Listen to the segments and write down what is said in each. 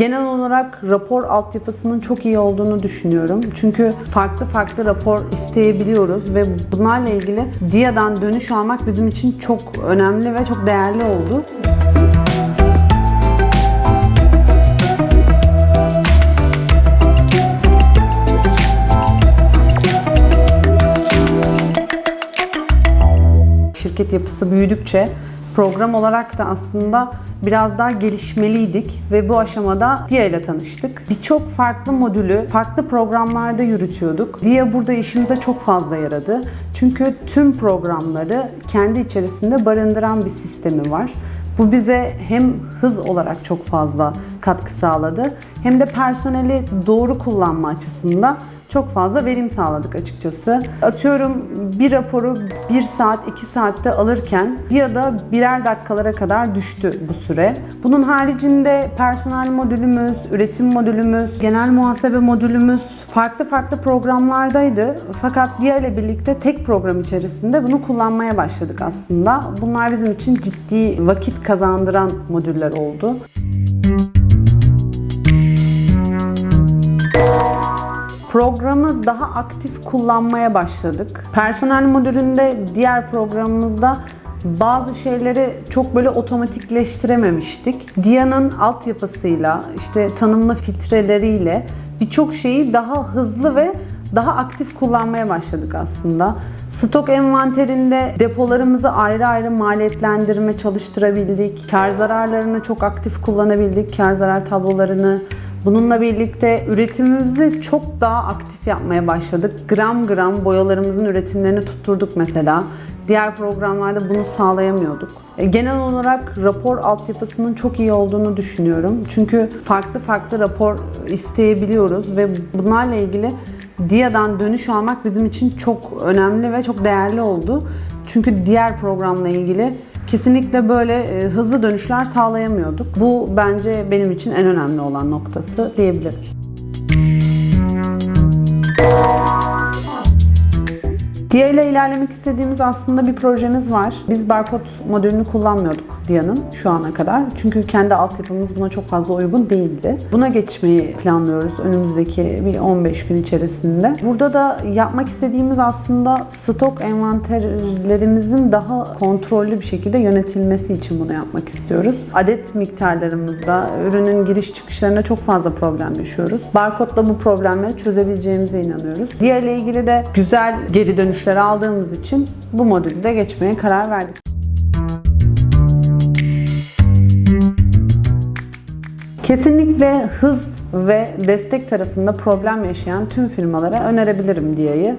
Genel olarak rapor altyapısının çok iyi olduğunu düşünüyorum. Çünkü farklı farklı rapor isteyebiliyoruz ve bunlarla ilgili DIA'dan dönüş almak bizim için çok önemli ve çok değerli oldu. Şirket yapısı büyüdükçe program olarak da aslında biraz daha gelişmeliydik ve bu aşamada DIA ile tanıştık. Birçok farklı modülü farklı programlarda yürütüyorduk. DIA burada işimize çok fazla yaradı. Çünkü tüm programları kendi içerisinde barındıran bir sistemi var. Bu bize hem hız olarak çok fazla katkı sağladı hem de personeli doğru kullanma açısından çok fazla verim sağladık açıkçası. Atıyorum bir raporu 1 saat 2 saatte alırken ya da birer dakikalara kadar düştü bu süre. Bunun haricinde personel modülümüz, üretim modülümüz, genel muhasebe modülümüz farklı farklı programlardaydı. Fakat DIA ile birlikte tek program içerisinde bunu kullanmaya başladık aslında. Bunlar bizim için ciddi vakit kazandıran modüller oldu. Programı daha aktif kullanmaya başladık. Personel modülünde diğer programımızda bazı şeyleri çok böyle otomatikleştirememiştik. Dia'nın altyapısıyla, işte tanımlı filtreleriyle birçok şeyi daha hızlı ve daha aktif kullanmaya başladık aslında. Stok envanterinde depolarımızı ayrı ayrı maliyetlendirme çalıştırabildik. Kar zararlarını çok aktif kullanabildik. Kar zarar tablolarını Bununla birlikte üretimimizi çok daha aktif yapmaya başladık. Gram gram boyalarımızın üretimlerini tutturduk mesela. Diğer programlarda bunu sağlayamıyorduk. E, Genel olarak rapor altyapısının çok iyi olduğunu düşünüyorum. Çünkü farklı farklı rapor isteyebiliyoruz ve bunlarla ilgili DIA'dan dönüş almak bizim için çok önemli ve çok değerli oldu. Çünkü diğer programla ilgili kesinlikle böyle e, hızlı dönüşler sağlayamıyorduk. Bu bence benim için en önemli olan noktası diyebilirim. DIA ile ilerlemek istediğimiz aslında bir projemiz var. Biz barkod modülünü kullanmıyorduk DIA'nın şu ana kadar. Çünkü kendi altyapımız buna çok fazla uygun değildi. Buna geçmeyi planlıyoruz önümüzdeki bir 15 gün içerisinde. Burada da yapmak istediğimiz aslında stok envanterlerimizin daha kontrollü bir şekilde yönetilmesi için bunu yapmak istiyoruz. Adet miktarlarımızda, ürünün giriş çıkışlarında çok fazla problem yaşıyoruz. Barkodla bu problemleri çözebileceğimize inanıyoruz. DIA ile ilgili de güzel geri dönüşler aldığımız için bu modülü de geçmeye karar verdik. Kesinlikle hız ve destek tarafında problem yaşayan tüm firmalara önerebilirim DIA'yı.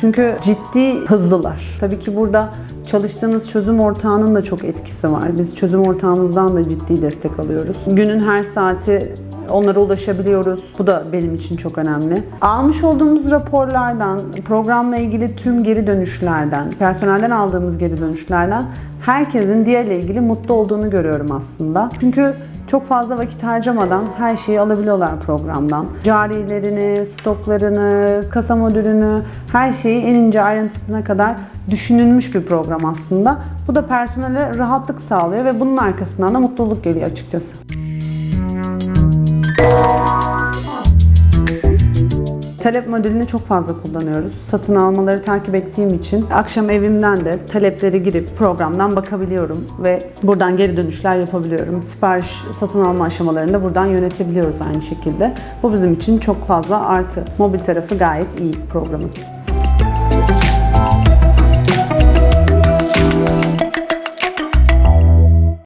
Çünkü ciddi hızlılar. Tabii ki burada çalıştığınız çözüm ortağının da çok etkisi var. Biz çözüm ortağımızdan da ciddi destek alıyoruz. Günün her saati onlara ulaşabiliyoruz. Bu da benim için çok önemli. Almış olduğumuz raporlardan, programla ilgili tüm geri dönüşlerden, personelden aldığımız geri dönüşlerden herkesin DIA ile ilgili mutlu olduğunu görüyorum aslında. Çünkü çok fazla vakit harcamadan her şeyi alabiliyorlar programdan. Carilerini, stoklarını, kasa modülünü, her şeyi en ince ayrıntısına kadar düşünülmüş bir program aslında. Bu da personele rahatlık sağlıyor ve bunun arkasından da mutluluk geliyor açıkçası. Talep modülünü çok fazla kullanıyoruz. Satın almaları takip ettiğim için akşam evimden de talepleri girip programdan bakabiliyorum ve buradan geri dönüşler yapabiliyorum. Sipariş satın alma aşamalarını da buradan yönetebiliyoruz aynı şekilde. Bu bizim için çok fazla artı. Mobil tarafı gayet iyi programın.